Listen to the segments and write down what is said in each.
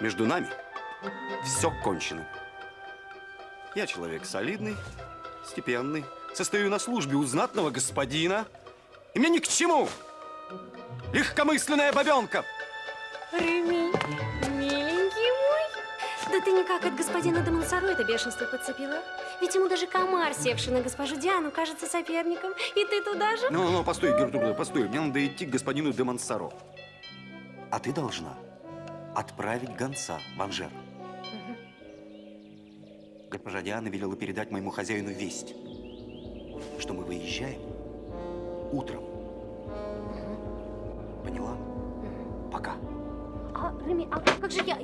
Между нами все кончено. Я человек солидный, степенный, состою на службе у знатного господина, и мне ни к чему легкомысленная бабенка. Реми, миленький мой. Да ты никак от господина де Монсоро это бешенство подцепила. Ведь ему даже комар, севший на госпожу Диану, кажется соперником. И ты туда же? Ну, ну, постой, Гертруда, постой. Мне надо идти к господину де Монсоро. А ты должна отправить гонца в Анжер. Госпожа Диана велела передать моему хозяину весть, что мы выезжаем утром. Поняла? Пока. А, Реми, а как же я?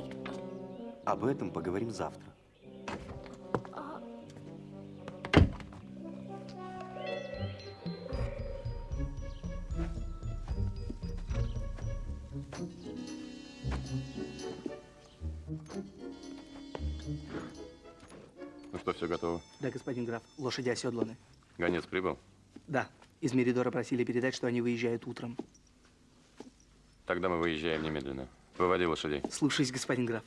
Об этом поговорим завтра. Да, господин граф, лошади оседланы. Гонец прибыл? Да, из Меридора просили передать, что они выезжают утром. Тогда мы выезжаем немедленно. Выводи лошадей. Слушаюсь, господин граф.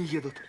Они едут.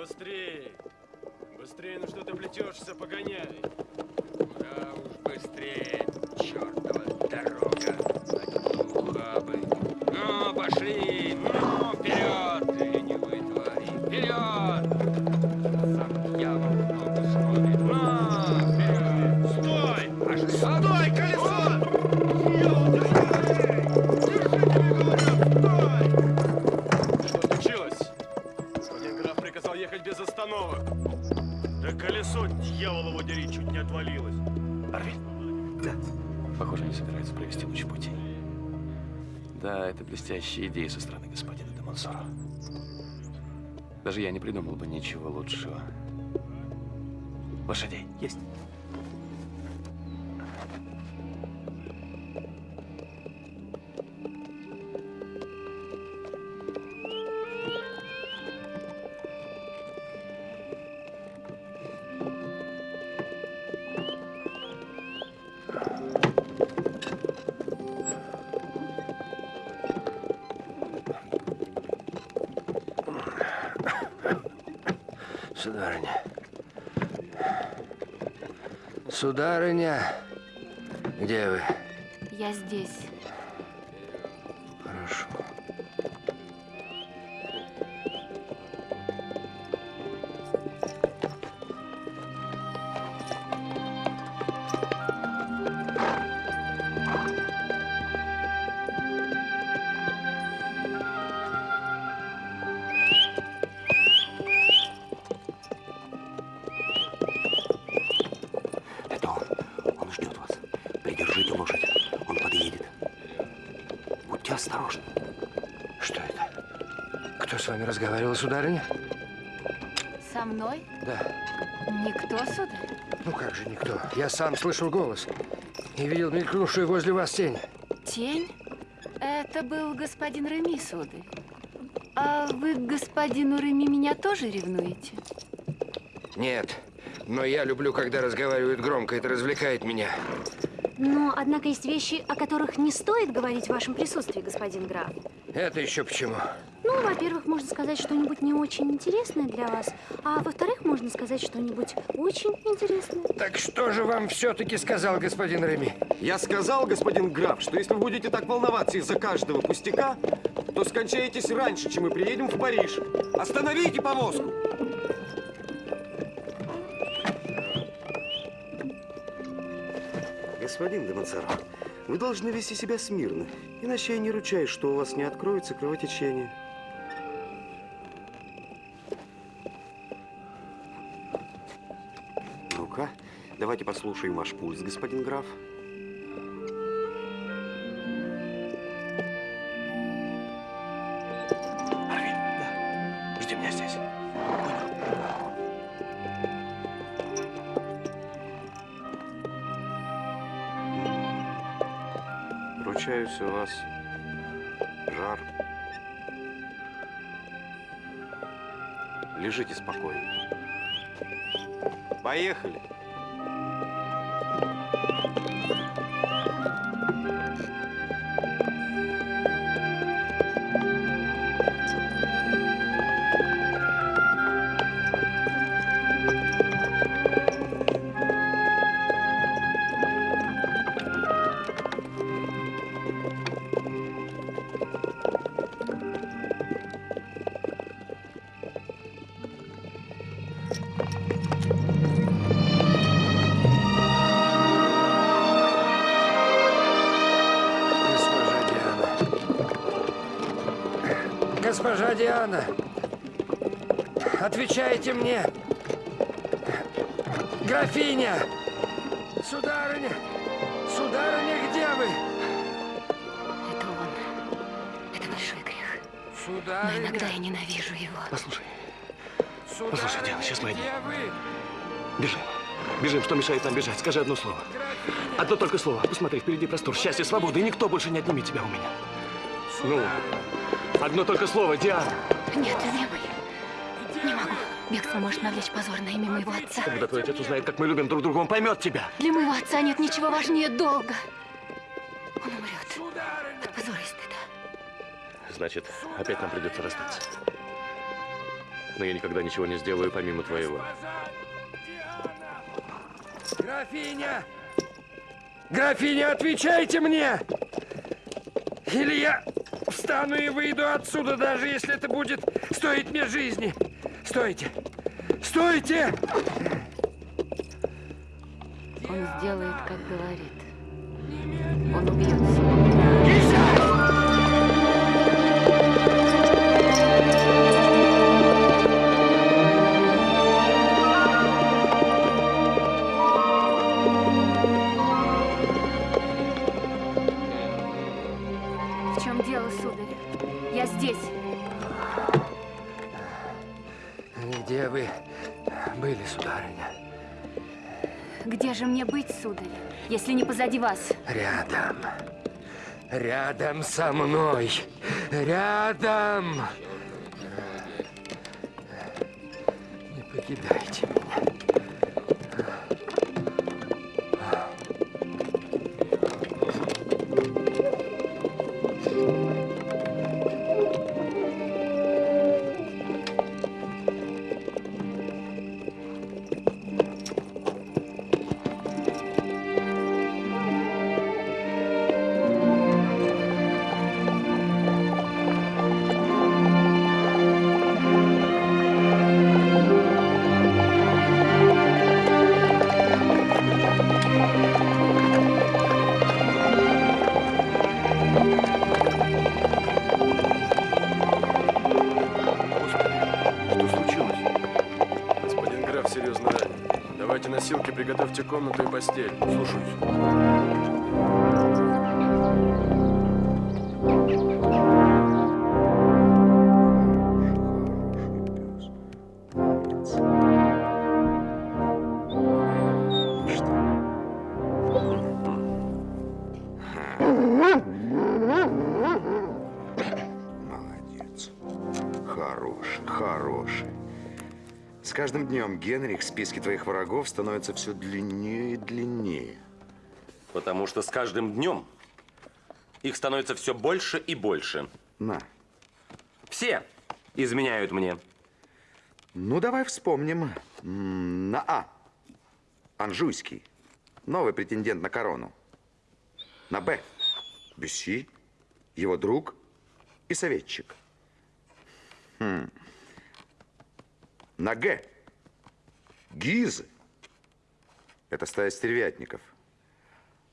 Быстрее! Быстрее, ну что ты плетешься, погоняй! Да уж быстрее, чертова дорога. Ухабы. Ну, пошли, ну, вперед! Блестящая идея со стороны господина де. Даже я не придумал бы ничего лучшего. Лошадей. Есть. Сударыня, где вы? Я здесь. Хорошо. Разговаривал, сударыня? Со мной? Да. Никто, сударь? Ну как же никто? Я сам слышал голос. И видел мелькнувшую возле вас тень. Тень? Это был господин Реми, сударь. А вы к господину Реми меня тоже ревнуете? Нет. Но я люблю, когда разговаривают громко. Это развлекает меня. Но, однако, есть вещи, о которых не стоит говорить в вашем присутствии, господин граф. Это еще почему? Ну, во-первых, можно сказать что-нибудь не очень интересное для вас, а во-вторых, можно сказать что-нибудь очень интересное. Так что же вам все-таки сказал господин Реми? Я сказал, господин граф, что если вы будете так волноваться из-за каждого пустяка, то скончаетесь раньше, чем мы приедем в Париж. Остановите повозку! Господин де Монсоро, вы должны вести себя смирно, иначе я не ручаюсь, что у вас не откроется кровотечение. Ну-ка, давайте послушаем ваш пульс, господин граф. Арвин? Да. Жди меня здесь. Ручаюсь, у вас жар. Лежите спокойно. Поехали. Госпожа Диана. Отвечайте мне. Графиня! Сударыня! Сударыня, где вы? Это он. Это большой грех. Но Сударыня! иногда я ненавижу его. Послушай, Сударыня, Послушай, Диана, сейчас мы вы? бежим. Бежим, что мешает нам бежать? Скажи одно слово. Графиня! Одно только слово. Посмотри, впереди простор, счастье, свобода, и никто больше не отнимет тебя у меня. Ну, одно только слово, Диана. Нет, любимый. Не могу. Бегство может навлечь позор на имя моего отца. Когда твой отец узнает, как мы любим друг друга, он поймет тебя. Для моего отца нет ничего важнее долга. Он умрет от позора и стыда. Значит, опять нам придется расстаться. но я никогда ничего не сделаю помимо твоего. Графиня! Графиня, отвечайте мне! Или я встану и выйду отсюда, даже если это будет стоить мне жизни. Стойте! Стойте! Он сделает, как говорит. Он убьет себя. Вы были, сударыня? Где же мне быть, сударь, если не позади вас? Рядом. Рядом со мной. Рядом. Не покидайте меня. Постель. С каждым днем, Генрих, списки твоих врагов становятся все длиннее. Что с каждым днем их становится все больше и больше. На. Все изменяют мне. Ну, давай вспомним. На А. Анжуйский. Новый претендент на корону. На Б. Бюсси. Его друг и советчик. Хм. На Г. Гизы. Это стая стервятников.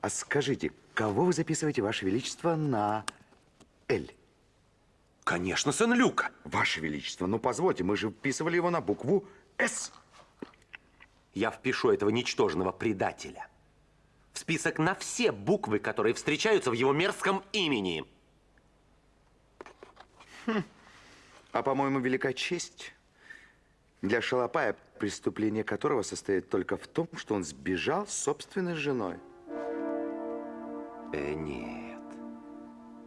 А скажите, кого вы записываете, Ваше Величество, на Л? Конечно, сын Люка. Ваше Величество, ну позвольте, мы же вписывали его на букву С. Я впишу этого ничтожного предателя в список на все буквы, которые встречаются в его мерзком имени. А, по-моему, велика честь для шалопая, преступление которого состоит только в том, что он сбежал с собственной женой. Э, нет.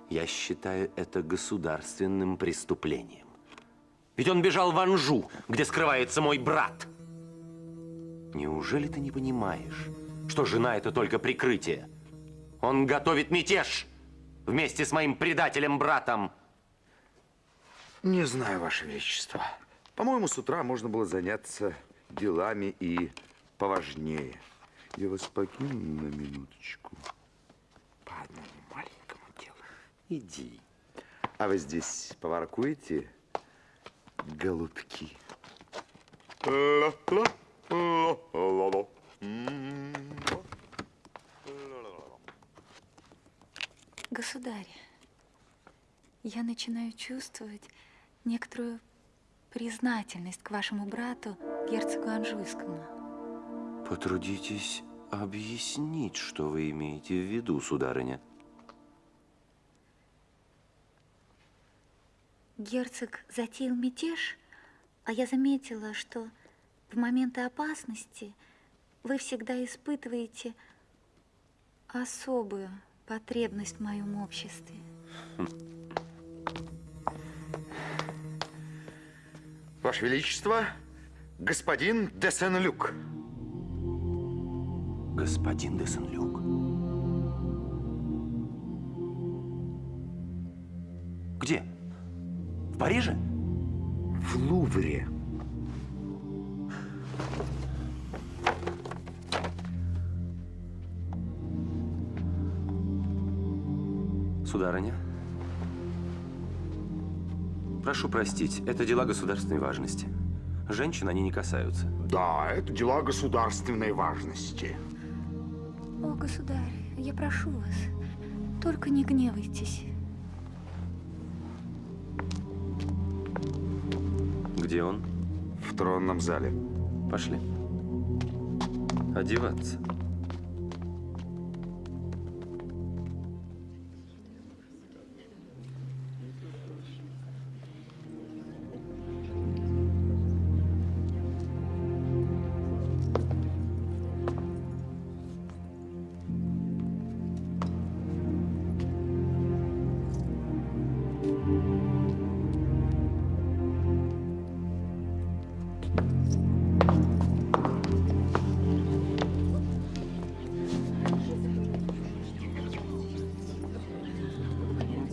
Я считаю это государственным преступлением. Ведь он бежал в Анжу, где скрывается мой брат. Неужели ты не понимаешь, что жена это только прикрытие? Он готовит мятеж вместе с моим предателем-братом. Не знаю, Ваше Величество. По-моему, с утра можно было заняться делами и поважнее. Я вас покину на минуточку. По одному маленькому делу. Иди. А вы здесь поворкуете, голубки? Государь, я начинаю чувствовать некоторую признательность к вашему брату, герцогу Анжуйскому. Потрудитесь объяснить, что вы имеете в виду, сударыня. Герцог затеял мятеж, а я заметила, что в моменты опасности вы всегда испытываете особую потребность в моем обществе. Ваше Величество, господин де Сен-Люк. Господин де Сен-Люк. Где? Париже? В Лувре. Сударыня, прошу простить, это дела государственной важности. Женщин они не касаются. Да, это дела государственной важности. О, государь, я прошу вас, только не гневайтесь. Где он? В тронном зале. Пошли. Одеваться.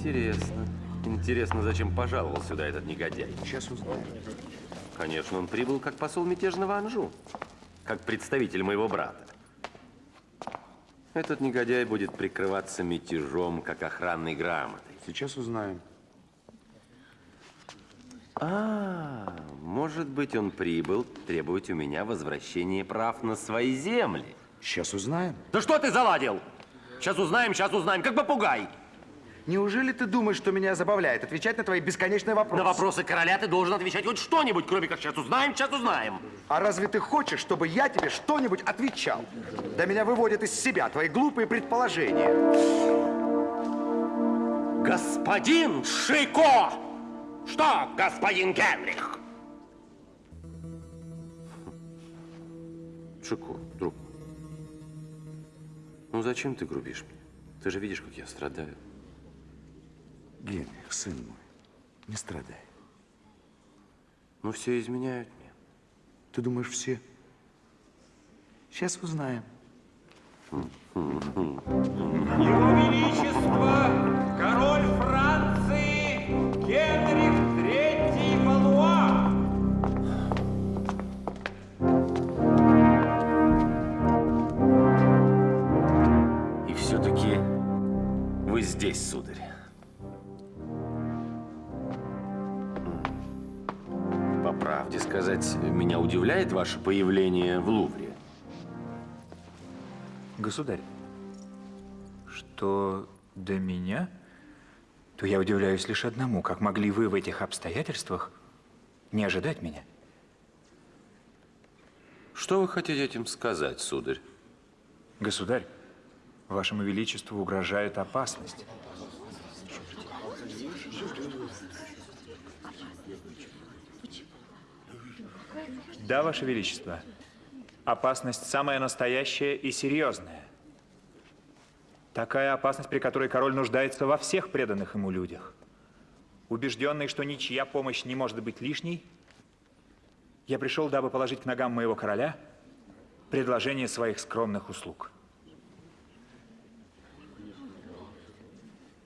Интересно. Интересно, зачем пожаловал сюда этот негодяй? Сейчас узнаем. Конечно, он прибыл как посол мятежного Анжу, как представитель моего брата. Этот негодяй будет прикрываться мятежом, как охранной грамотой. Сейчас узнаем. А, может быть, он прибыл требовать у меня возвращения прав на свои земли. Сейчас узнаем. Да что ты заладил? Сейчас узнаем, сейчас узнаем, как попугай. Неужели ты думаешь, что меня забавляет отвечать на твои бесконечные вопросы? На вопросы короля ты должен отвечать хоть что-нибудь, кроме как сейчас узнаем, сейчас узнаем. А разве ты хочешь, чтобы я тебе что-нибудь отвечал? Да меня выводят из себя твои глупые предположения. Господин Шико! Что, господин Генрих? Шико, друг. Ну зачем ты грубишь мне? Ты же видишь, как я страдаю. Генрих, сын мой, не страдай. Ну все изменяют мне. Ты думаешь, все? Сейчас узнаем. Его Величество, король Франции, Генрих III Валуа. И все-таки вы здесь, сударь. Правде сказать, меня удивляет ваше появление в Лувре. Государь, что до меня, то я удивляюсь лишь одному, как могли вы в этих обстоятельствах не ожидать меня. Что вы хотите этим сказать, сударь? Государь, вашему величеству угрожает опасность. Да, ваше величество. Опасность самая настоящая и серьезная. Такая опасность, при которой король нуждается во всех преданных ему людях. Убежденный, что ничья помощь не может быть лишней, я пришел, дабы положить к ногам моего короля предложение своих скромных услуг.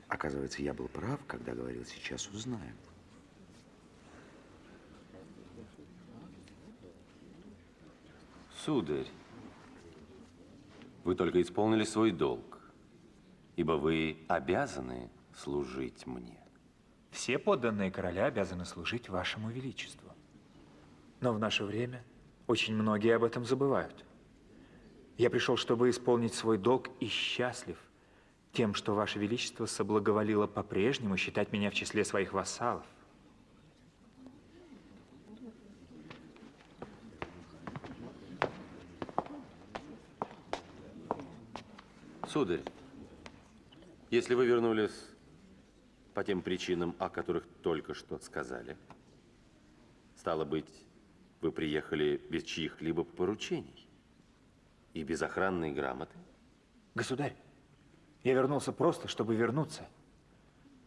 Оказывается, я был прав, когда говорил, сейчас узнаем. Сударь, вы только исполнили свой долг, ибо вы обязаны служить мне. Все подданные короля обязаны служить вашему величеству. Но в наше время очень многие об этом забывают. Я пришел, чтобы исполнить свой долг и счастлив тем, что ваше величество соблаговолило по-прежнему считать меня в числе своих вассалов. Сударь, если вы вернулись по тем причинам, о которых только что сказали, стало быть, вы приехали без чьих-либо поручений и без охранной грамоты? Государь, я вернулся просто, чтобы вернуться.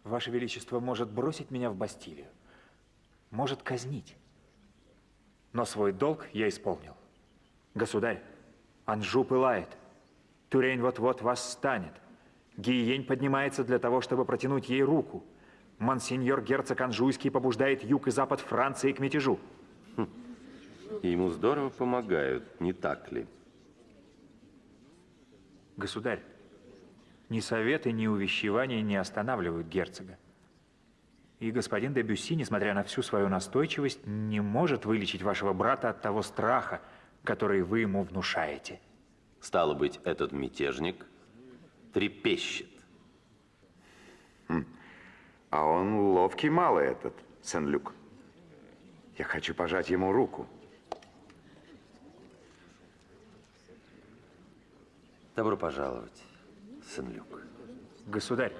Ваше Величество может бросить меня в Бастилию, может казнить. Но свой долг я исполнил. Государь, Анжу пылает. Тюрень вот-вот восстанет. Гиень поднимается для того, чтобы протянуть ей руку. Монсеньор герцог Анжуйский побуждает юг и запад Франции к мятежу. И ему здорово помогают, не так ли? Государь, Ни советы, ни увещевания не останавливают герцога. И господин де Бюсси, несмотря на всю свою настойчивость, не может вылечить вашего брата от того страха, который вы ему внушаете. Стало быть, этот мятежник трепещет. А он ловкий малый этот, Сен-Люк. Я хочу пожать ему руку. Добро пожаловать, Сен-Люк. Государь,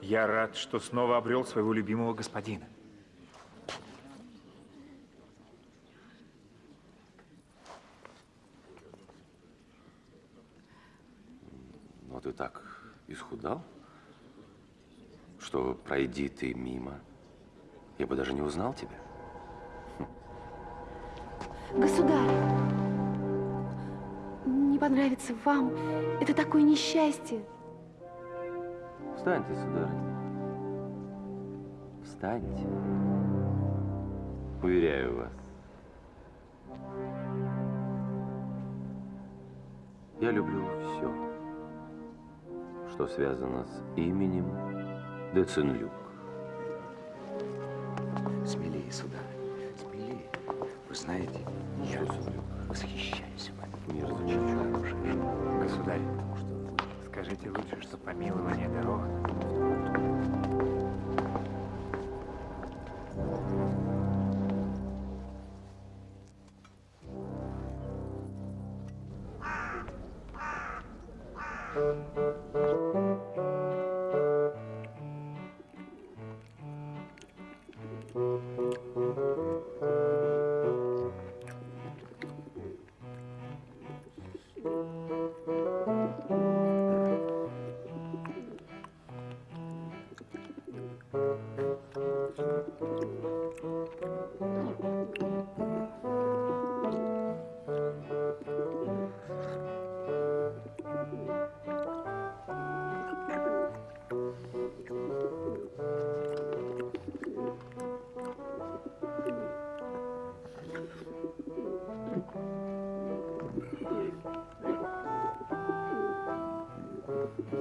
я рад, что снова обрел своего любимого господина. Ты так исхудал, что пройди ты мимо, я бы даже не узнал тебя. Государь, не понравится вам. Это такое несчастье. Встаньте, сударыня. Встаньте. Уверяю вас. Я люблю все, что связано с именем Деценлюк.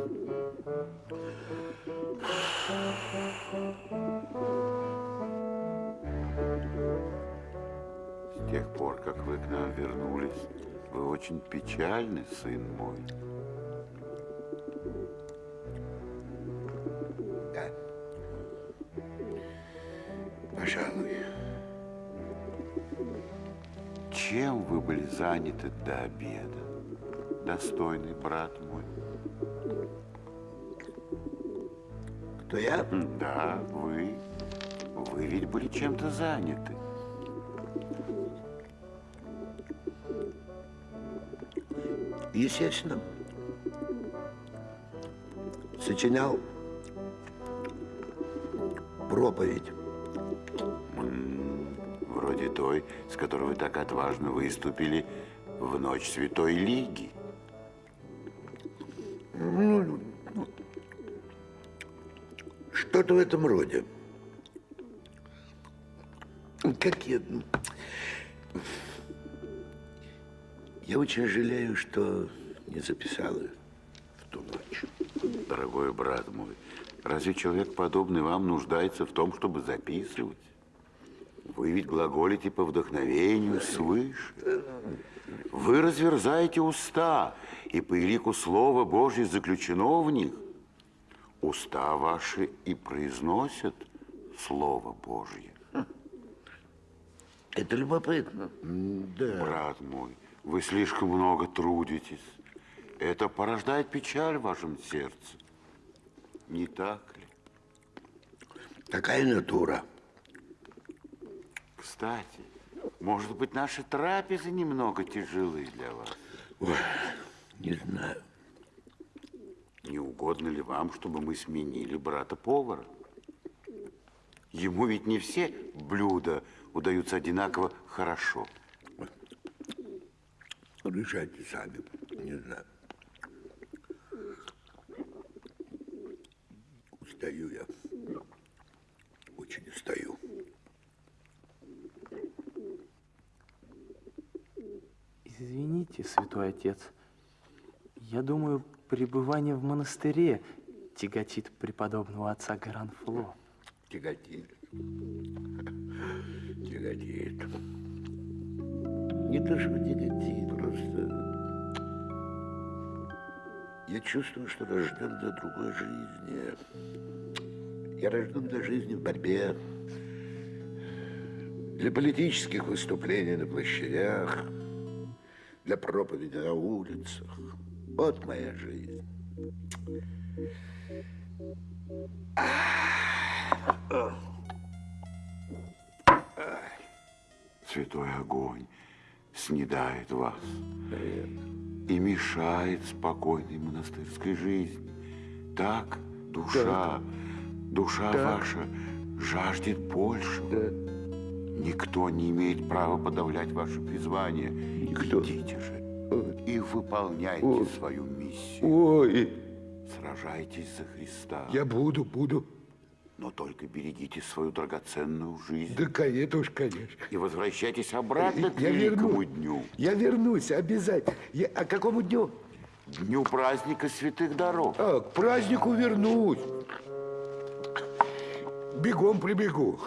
С тех пор, как вы к нам вернулись, вы очень печальны, сын мой. Да. Пожалуй. Чем вы были заняты до обеда, достойный брат мой? Кто я? Да, вы. Вы ведь были чем-то заняты. Естественно. Сочинял проповедь. Вроде той, с которой вы так отважно выступили в ночь Святой Лиги. Что-то в этом роде. Как я... Я очень жалею, что не записал ее в ту ночь. Дорогой брат мой, разве человек, подобный вам, нуждается в том, чтобы записывать? Вы ведь глаголите по вдохновению свыше. Вы разверзаете уста, и по лику Слова Божье заключено в них. Уста ваши и произносят Слово Божье. Это любопытно. Да. Брат мой, вы слишком много трудитесь. Это порождает печаль в вашем сердце. Не так ли? Такая натура. Кстати, может быть, наши трапезы немного тяжелы для вас? Ой, не знаю. Не угодно ли вам, чтобы мы сменили брата-повара? Ему ведь не все блюда удаются одинаково хорошо. Решайте сами. Не знаю. Устаю я. Очень устаю. Извините, святой отец. Я думаю, пребывание в монастыре тяготит преподобного отца Гаранфло. Тяготит. Тяготит. Не то, что тяготит, просто... Я чувствую, что рожден для другой жизни. Я рожден для жизни в борьбе, для политических выступлений на площадях, для проповеди на улицах. Вот моя жизнь. Святой огонь снедает вас и мешает спокойной монастырской жизни. Так, душа, душа Так. ваша жаждет большего. Никто не имеет права подавлять ваше призвание. Никто. Идите же и выполняйте Ой. свою миссию. Ой, Сражайтесь за Христа. я буду, буду. Но только берегите свою драгоценную жизнь. Да, конечно уж, конечно. И возвращайтесь обратно к Я великому верну. дню. Я вернусь обязательно. Я, а к какому дню? Дню праздника святых даров. А, к празднику вернусь. Бегом прибегу.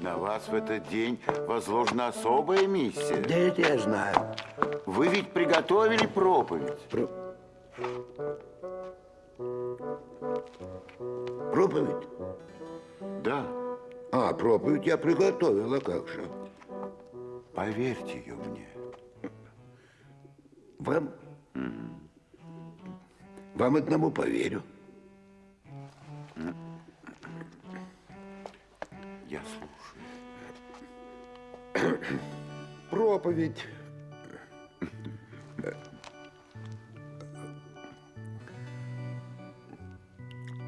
На вас в этот день возложена особая миссия. Да это я знаю. Вы ведь приготовили проповедь. Проповедь? Да. А, проповедь я приготовила, как же. Поверьте ее мне. Вам? Вам одному поверю. Я слушаю. Проповедь.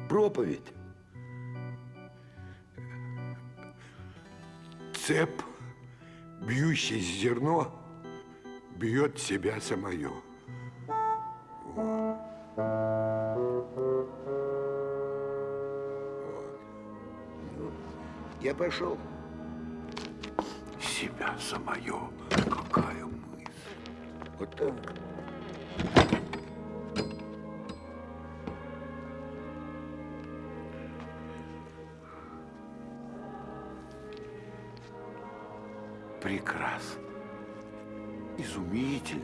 Проповедь. Цеп, бьющий зерно, бьет себя самое. Я пошел. Себя самое. Какая мысль. Вот так. Прекрасно. Изумительно.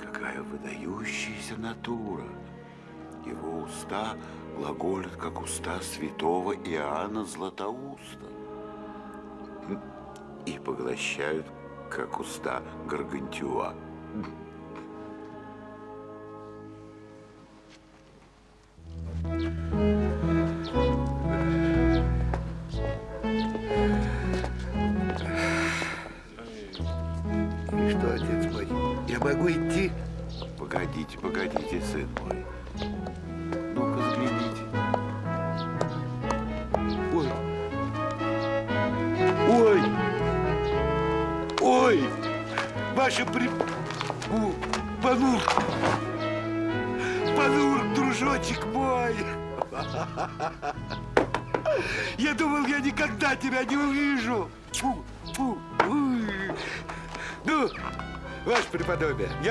Какая выдающаяся натура. Его уста глаголят, как уста святого Иоанна Златоуста. И поглощают, как уста Гаргантюа.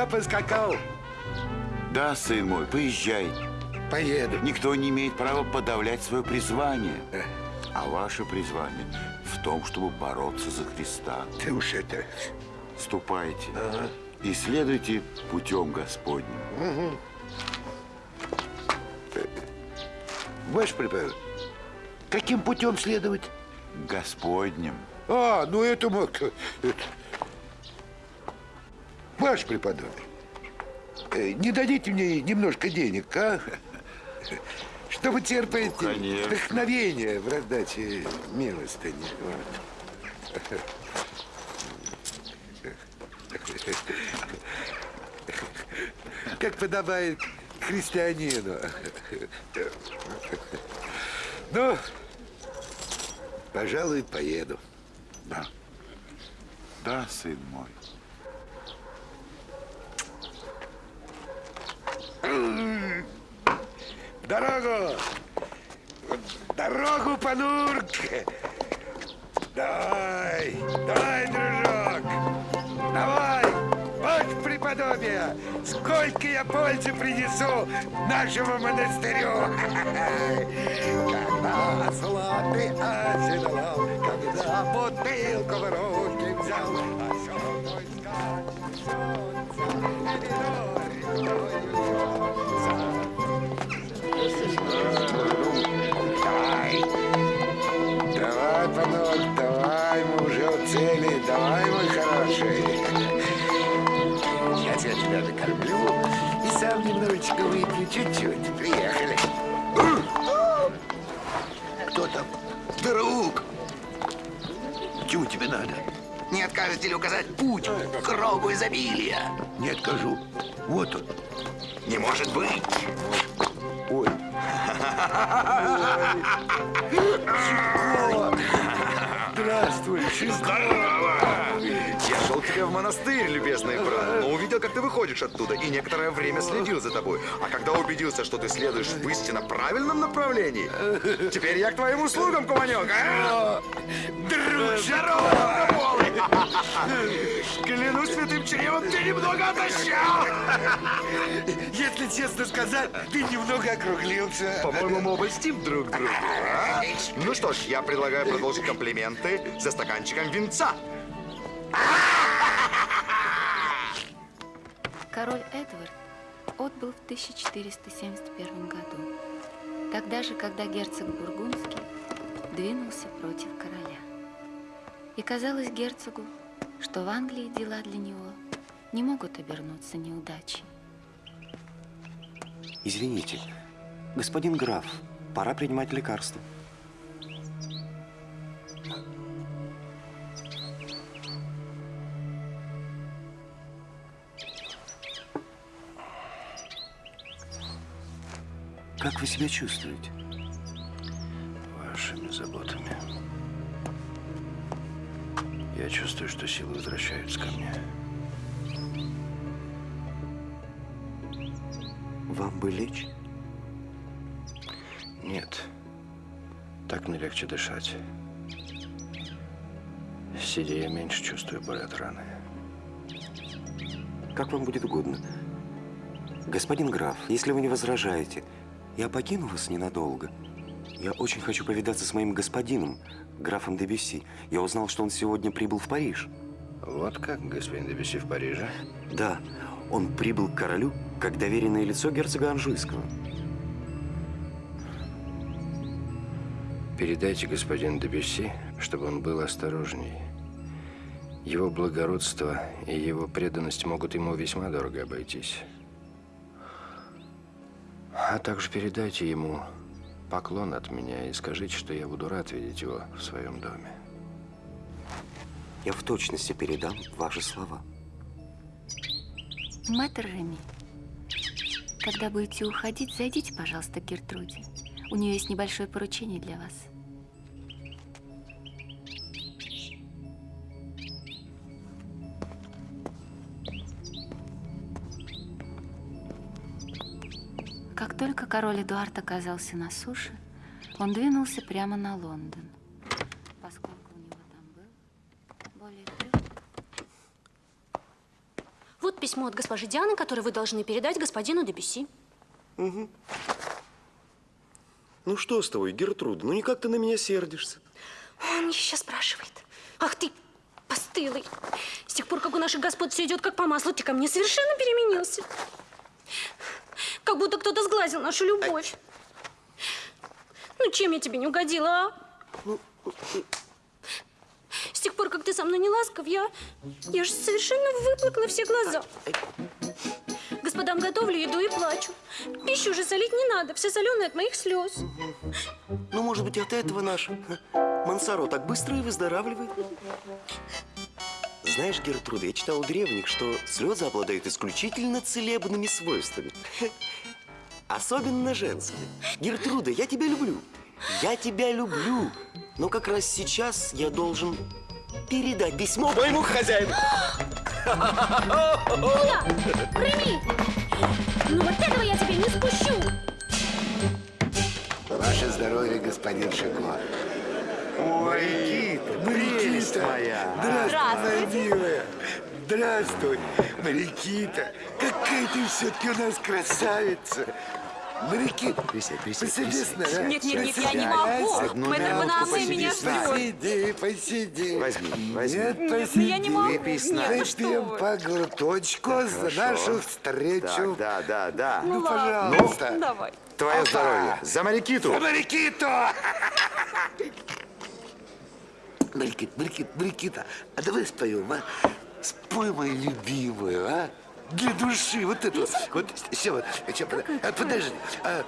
Я поскакал. Да, сын мой, поезжай. Поеду. Никто не имеет права подавлять свое призвание. А ваше призвание в том, чтобы бороться за Христа. Ты уж это... Ступайте и следуйте путем Господним. Угу. Ваше преподобие, каким путем следовать? Господним. А, ну это мог... это- Ваше преподобие, э, не дадите мне немножко денег, а? Чтобы терпеть Ну, конечно. вдохновение в раздаче милостыни. Вот. Как подобает христианину. Ну, пожалуй, поеду. Да. Да, сын мой. Дорогу! Дорогу, Панурк! Давай, давай, дружок! Давай! При... преподобие! Сколько я пользы принесу нашему монастырю! Когда златый оседлал, когда бутылку в руки взял, осел мой скачет, солнце, Давай, давай, панок, давай, мы уже у цели, давай, мой хороший. Я тебя накормлю и сам немножечко выпью, чуть-чуть. Приехали. Кто там? Друг! Чего тебе надо? Не откажете ли указать путь к кругу изобилия? Не откажу. Вот он. Не может быть. Ой. Здравствуй, Здорово! Я шел к тебе в монастырь, любезный брат, но увидел, как ты выходишь оттуда, и некоторое время следил за тобой. А когда убедился, что ты следуешь в истинно правильном направлении, теперь я к твоим услугам, куманек, а? Друг, здорово, Клянусь святым чревом, ты немного отощал! Если честно сказать, ты немного округлился. По-моему, мы оба льстим друг другу. а? Ну что ж, я предлагаю продолжить комплименты за стаканчиком винца. Король Эдвард отбыл в 1471 году, тогда же, когда герцог Бургундский двинулся против короля. И казалось герцогу, что в Англии дела для него не могут обернуться неудачей. Извините, господин граф, пора принимать лекарство. Как вы себя чувствуете? Вашими заботами. Я чувствую, что силы возвращаются ко мне. Вам бы лечь? Нет. Так мне легче дышать. Сидя, я меньше чувствую боль от раны. Как вам будет угодно. Господин граф, если вы не возражаете, я покину вас ненадолго. Я очень хочу повидаться с моим господином, графом де Бюсси. Я узнал, что он сегодня прибыл в Париж. Вот как, господин де Бюсси в Париже? Да, он прибыл к королю как доверенное лицо герцога Анжуйского. Передайте господину де Бюсси, чтобы он был осторожней. Его благородство и его преданность могут ему весьма дорого обойтись. А также передайте ему поклон от меня и скажите, что я буду рад видеть его в своем доме. Я в точности передам ваши слова. Мэтр Реми, когда будете уходить, зайдите, пожалуйста, к Гертруде. У нее есть небольшое поручение для вас. Как только король Эдуард оказался на суше, он двинулся прямо на Лондон. Поскольку у него там был более трех Вот письмо от госпожи Дианы, которое вы должны передать господину Дебюси. Угу. Ну что с тобой, Гертруда? Ну никак ты на меня сердишься. Он еще спрашивает. Ах ты, постылый. С тех пор, как у наших господ все идет как по маслу, ты ко мне совершенно переменился. Как будто кто-то сглазил нашу любовь. Ну, чем я тебе не угодила, а? С тех пор, как ты со мной не ласков, я, я же совершенно выплакала все глаза. Господам готовлю еду и плачу. Пищу уже солить не надо, все соленое от моих слез. Ну, может быть, от этого наш Мансаро так быстро и выздоравливает. Знаешь, Гертруда, я читал у древних, что слезы обладают исключительно целебными свойствами. Особенно женские. Гертруда, я тебя люблю. Я тебя люблю. Но как раз сейчас я должен передать письмо моему хозяину. Куда? Реми! Ну вот этого я тебе не спущу! Ваше здоровье, господин Шико. Ой, Никита, прелесть моя. Здравствуй, моя Здравствуйте. милая. Здравствуй, Марикита. Какая ты все-таки у нас красавица. Марикита, Присядь, присядь, присядь. на... Нет, нет, нет, я не могу. Одну Мэтр посиди меня ждет. Посиди, посиди. Возьми, возьми. Нет, Нет, ну посиди. я не могу. Выпей с нами. Ну Выпьем вы. по глоточку за Хорошо. нашу встречу. Так, да, да, да. Ну, ладно. пожалуйста. Давай. Твое Опа. здоровье. За Марикиту. За Марикиту! Марикита, Марикита, Марикита, а давай споем, а? Спой любимую, а? Для души, вот это вот. Вот, все, вот, ща, под- а, подожди. А,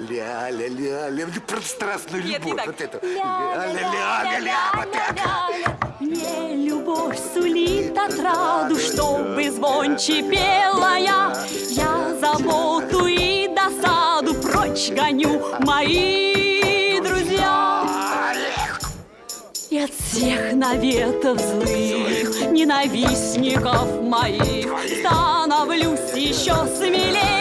Ля-ля-ля-ля, про страстную Нет, не любовь, так. вот это. Ля-ля-ля-ля-ля, вот так. Мне любовь сулит отраду, чтобы звонче пела я. Я заботу и досаду прочь гоню, мои друзья. И от всех наветов злых, ненавистников моих, становлюсь еще смелее,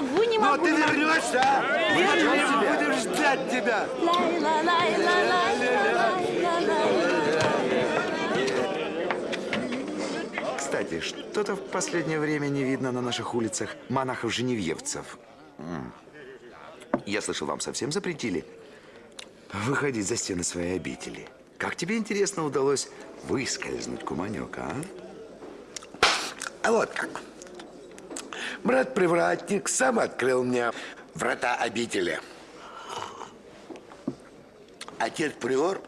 не могу, не Ну, могу, ты не могу. вернешься, а? Мы будем ждать тебя. Кстати, что-то в последнее время не видно на наших улицах монахов-женевьевцев. Я слышал, вам совсем запретили выходить за стены своей обители. Как тебе, интересно, удалось выскользнуть, куманек, а? А вот как. Брат-привратник сам открыл мне врата обители. Отец Приор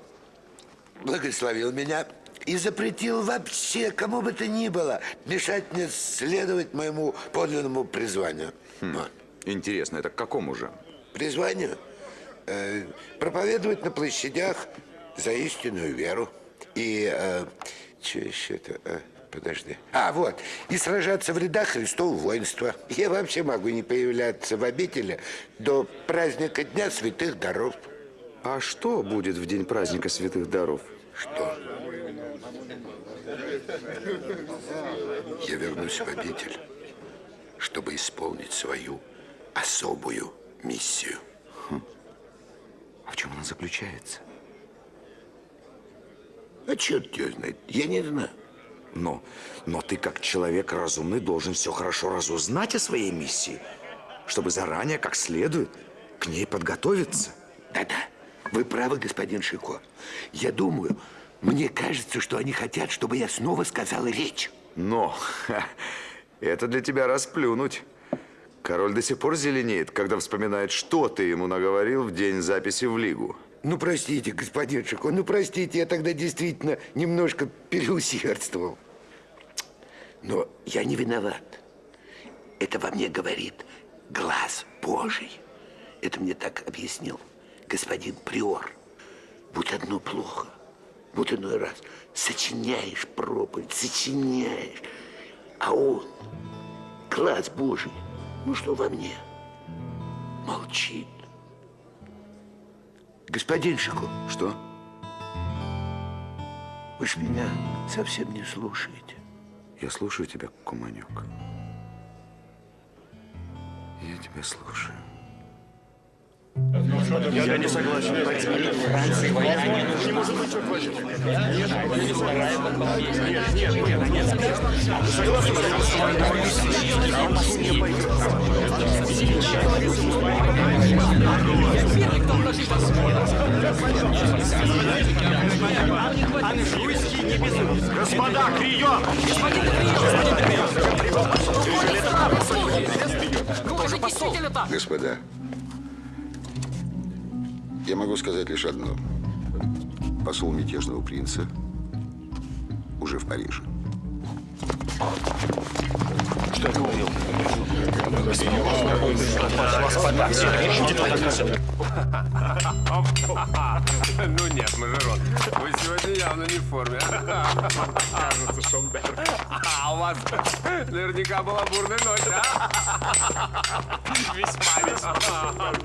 благословил меня и запретил вообще кому бы то ни было мешать мне следовать моему подлинному призванию. Вот. Интересно, это к какому же? Призванию? Э, проповедовать на площадях за истинную веру. И, э, что еще-то, э, подожди. А, вот, и сражаться в рядах Христова воинства. Я вообще могу не появляться в обители до праздника Дня Святых Даров. А что будет в день праздника святых даров? Что? Я вернусь в обитель, чтобы исполнить свою особую миссию. А в чем она заключается? А черт ее знает, я не знаю. Но, но ты как человек разумный должен все хорошо разузнать о своей миссии, чтобы заранее, как следует, к ней подготовиться. Да-да, вы правы, господин Шико. Я думаю, мне кажется, что они хотят, чтобы я снова сказал речь. Но ха, это для тебя расплюнуть. Король до сих пор зеленеет, когда вспоминает, что ты ему наговорил в день записи в Лигу. Ну, простите, господин Шико, ну, простите, я тогда действительно немножко переусердствовал. Но я не виноват. Это во мне говорит глаз Божий. Это мне так объяснил господин Приор. Будь одно плохо, будь иной раз сочиняешь проповедь, сочиняешь, а он, глаз Божий, ну что во мне, молчит. Господин Шико. Что? Вы ж меня совсем не слушаете. Я слушаю тебя, Куманек. Я тебя слушаю. Я не согласен. Франции война не нужна. Не может быть, черт возьми. Нет. Нет, нет, нет. Согласен, Господа, прием! Господа, я могу сказать лишь одно. Посол мятежного принца уже в Париже. Что я говорил? Ну нет, Мажерон, вы сегодня явно не в форме. Кажется, Шомберг. А у вас наверняка была бурная ночь, а? Весьма, весьма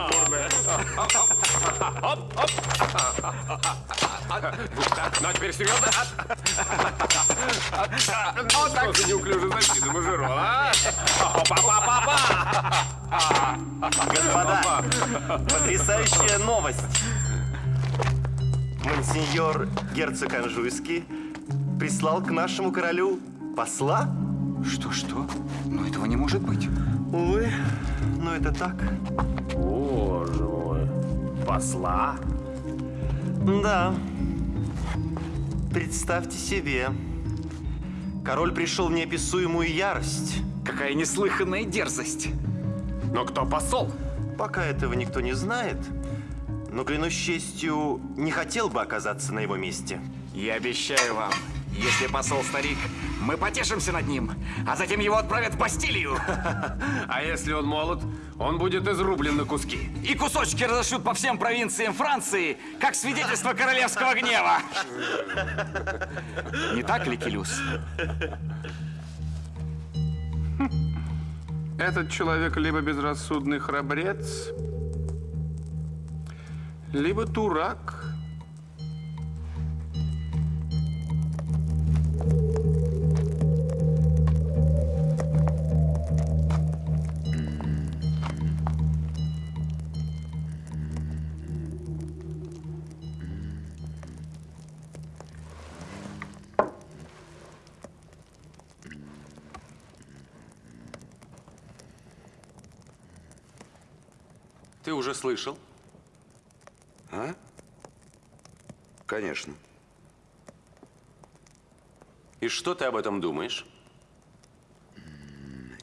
бурная. Оп, оп. Ну, а теперь серьезно? Вот так. Что за неуклюжая защита, Мажерон, а? Па-па-па-па! Господа, потрясающая новость. Монсеньор герцог Анжуйский прислал к нашему королю посла? Что-что? Но этого не может быть. Увы, но это так. Боже мой. Посла? Да. Представьте себе. Король пришел в неописуемую ярость. Какая неслыханная дерзость. Но кто посол? Пока этого никто не знает. Но, клянусь честью, не хотел бы оказаться на его месте. Я обещаю вам, если посол старик, мы потешимся над ним, а затем его отправят в Бастилию. А если он молод, он будет изрублен на куски. И кусочки разошлют по всем провинциям Франции, как свидетельство королевского гнева. Не так ли, Келюс? Этот человек либо безрассудный храбрец, либо дурак. Уже слышал? А? Конечно. И что ты об этом думаешь?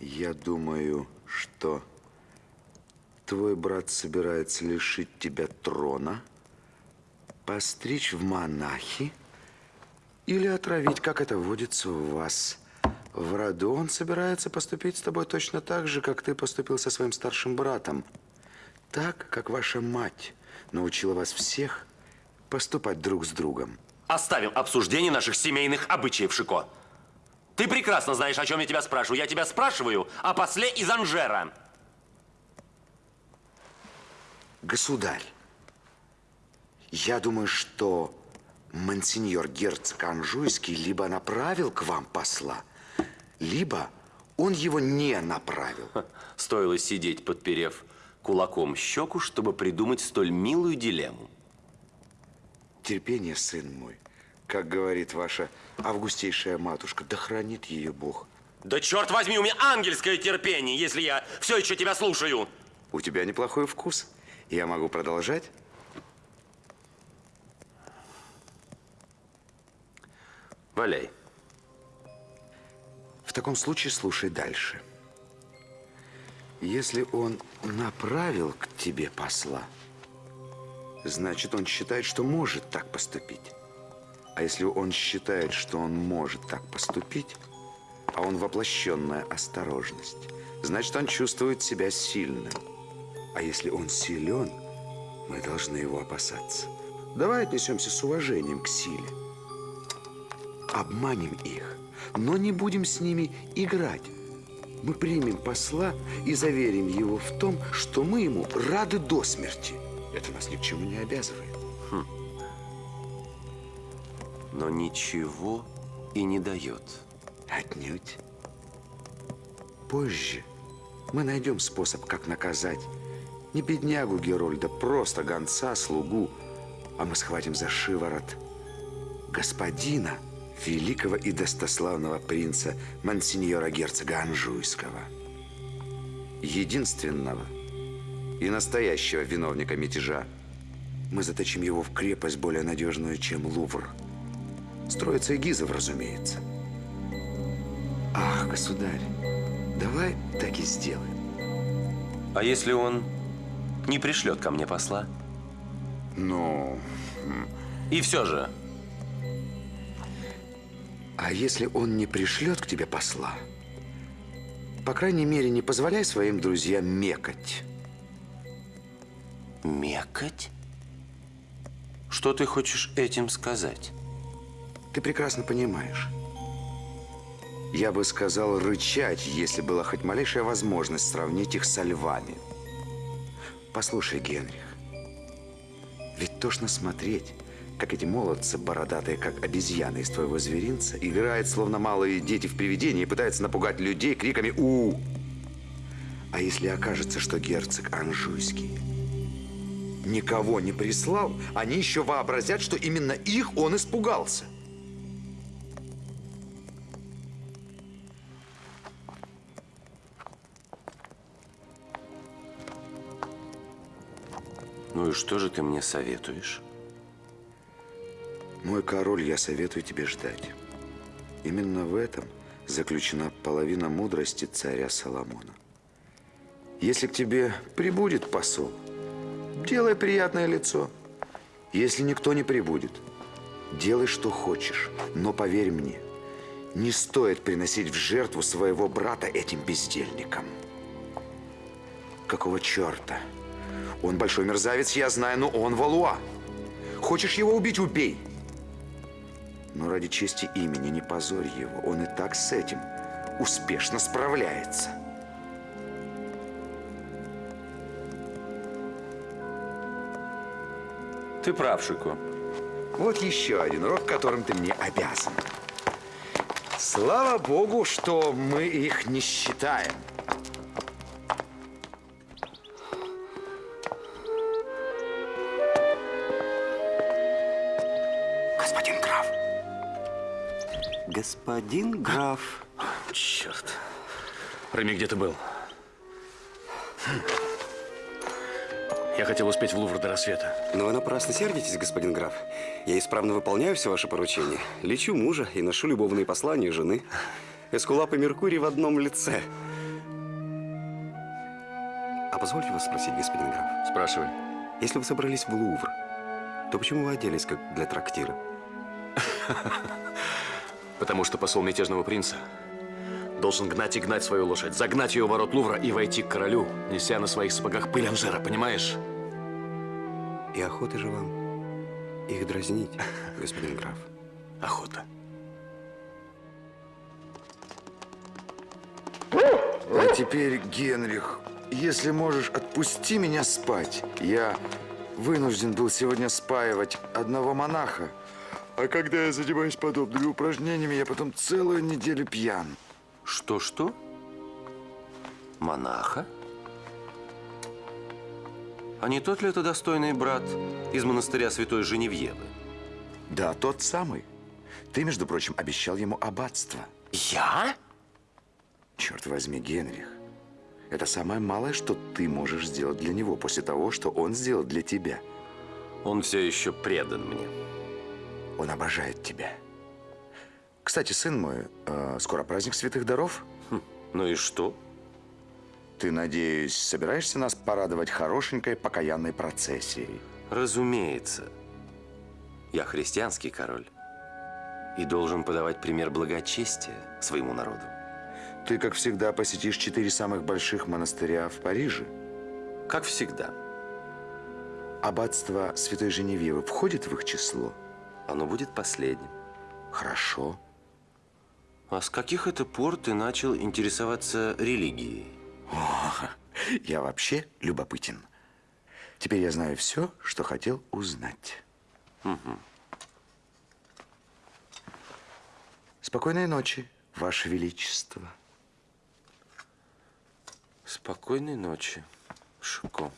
Я думаю, что твой брат собирается лишить тебя трона, постричь в монахи или отравить, как это водится у вас. В роду он собирается поступить с тобой точно так же, как ты поступил со своим старшим братом. Так, как ваша мать научила вас всех поступать друг с другом. Оставим обсуждение наших семейных обычаев, Шико. Ты прекрасно знаешь, о чем я тебя спрашиваю. Я тебя спрашиваю о после из Анжера. Государь, я думаю, что монсеньор герцог Анжуйский либо направил к вам посла, либо он его не направил. Стоило сидеть, подперев кулаком щеку, чтобы придумать столь милую дилемму. Терпение, сын мой. Как говорит ваша августейшая матушка, да хранит ее Бог. Да черт возьми, у меня ангельское терпение, если я все еще тебя слушаю. У тебя неплохой вкус. Я могу продолжать? Валяй. В таком случае слушай дальше. Если он направил к тебе посла, значит, он считает, что может так поступить. А если он считает, что он может так поступить, а он воплощенная осторожность, значит, он чувствует себя сильным. А если он силен, мы должны его опасаться. Давай отнесемся с уважением к силе. Обманем их, но не будем с ними играть. Мы примем посла и заверим его в том, что мы ему рады до смерти. Это нас ни к чему не обязывает. Хм. Но ничего и не дает. Отнюдь. Позже мы найдем способ, как наказать не беднягу Герольда, просто гонца, слугу, а мы схватим за шиворот господина, великого и достославного принца Монсеньора герцога Анжуйского. Единственного и настоящего виновника мятежа. Мы заточим его в крепость более надежную, чем Лувр. Строится Гизов, разумеется. Ах, государь, давай так и сделаем. А если он не пришлет ко мне посла? Ну... И все же, А если он не пришлет к тебе посла, по крайней мере, не позволяй своим друзьям мекать. Мекать? Что ты хочешь этим сказать? Ты прекрасно понимаешь. Я бы сказал рычать, если была хоть малейшая возможность сравнить их со львами. Послушай, Генрих, ведь тошно смотреть, как эти молодцы, бородатые, как обезьяны из твоего зверинца, играют, словно малые дети в привидении, и пытаются напугать людей криками «У!». А если окажется, что герцог Анжуйский никого не прислал, они еще вообразят, что именно их он испугался. Ну и что же ты мне советуешь? Мой король, я советую тебе ждать. Именно в этом заключена половина мудрости царя Соломона. Если к тебе прибудет посол, делай приятное лицо. Если никто не прибудет, делай, что хочешь. Но поверь мне, не стоит приносить в жертву своего брата этим бездельникам. Какого черта? Он большой мерзавец, я знаю, но он Валуа. Хочешь его убить – убей. Но ради чести имени не позорь его. Он и так с этим успешно справляется. Ты прав, Шико. Вот еще один урок, которым ты мне обязан. Слава богу, что мы их не считаем. Господин граф. Черт. Реми, где ты был? Я хотел успеть в Лувр до рассвета. Но вы напрасно сердитесь, господин граф. Я исправно выполняю все ваши поручения. Лечу мужа и ношу любовные послания жены. Эскулап и Меркурий в одном лице. А позвольте вас спросить, господин граф? Спрашивай. Если вы собрались в Лувр, то почему вы оделись как для трактира? Потому что посол мятежного принца должен гнать и гнать свою лошадь, загнать ее в ворот Лувра и войти к королю, неся на своих сапогах пыль Анжера, понимаешь? И охота же вам их дразнить, господин граф. Охота. А теперь, Генрих, если можешь, отпусти меня спать. Я вынужден был сегодня спаивать одного монаха. А когда я занимаюсь подобными упражнениями, я потом целую неделю пьян. Что-что? Монаха? А не тот ли это достойный брат из монастыря Святой Женевьевы? Да, тот самый. Ты, между прочим, обещал ему аббатство. Я? Черт возьми, Генрих. Это самое малое, что ты можешь сделать для него после того, что он сделал для тебя. Он все еще предан мне. Он обожает тебя. Кстати, сын мой, э, скоро праздник святых даров. Хм, ну и что? Ты, надеюсь, собираешься нас порадовать хорошенькой покаянной процессией? Разумеется. Я христианский король и должен подавать пример благочестия своему народу. Ты, как всегда, посетишь четыре самых больших монастыря в Париже? Как всегда. Аббатство Святой Женевьевы входит в их число? Оно будет последним. Хорошо. А с каких это пор ты начал интересоваться религией? О, я вообще любопытен. Теперь я знаю все, что хотел узнать. Угу. Спокойной ночи, Ваше Величество. Спокойной ночи, Шико.